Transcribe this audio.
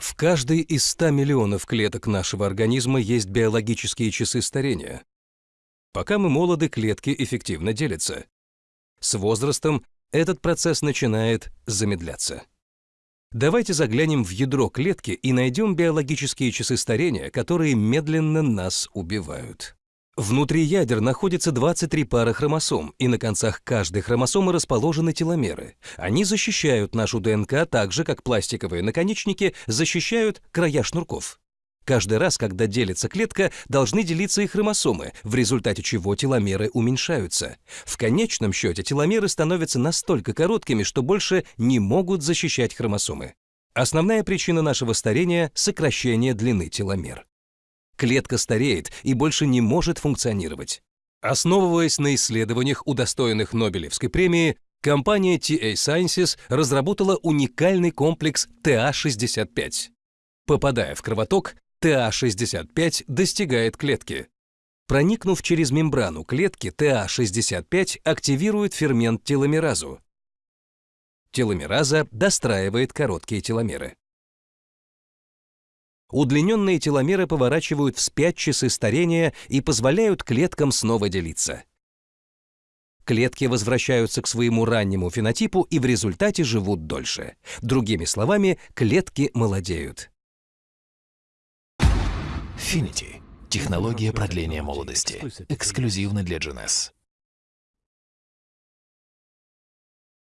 В каждой из 100 миллионов клеток нашего организма есть биологические часы старения. Пока мы молоды, клетки эффективно делятся. С возрастом этот процесс начинает замедляться. Давайте заглянем в ядро клетки и найдем биологические часы старения, которые медленно нас убивают. Внутри ядер находится 23 пары хромосом, и на концах каждой хромосомы расположены теломеры. Они защищают нашу ДНК так же, как пластиковые наконечники защищают края шнурков. Каждый раз, когда делится клетка, должны делиться и хромосомы, в результате чего теломеры уменьшаются. В конечном счете теломеры становятся настолько короткими, что больше не могут защищать хромосомы. Основная причина нашего старения – сокращение длины теломер клетка стареет и больше не может функционировать. Основываясь на исследованиях, удостоенных Нобелевской премии, компания TA Sciences разработала уникальный комплекс TA65. Попадая в кровоток, TA65 достигает клетки. Проникнув через мембрану клетки, TA65 активирует фермент теломеразу. Теломераза достраивает короткие теломеры. Удлиненные теломеры поворачивают вспять часы старения и позволяют клеткам снова делиться. Клетки возвращаются к своему раннему фенотипу и в результате живут дольше. Другими словами, клетки молодеют. Finity. Технология продления молодости. Эксклюзивно для GNS.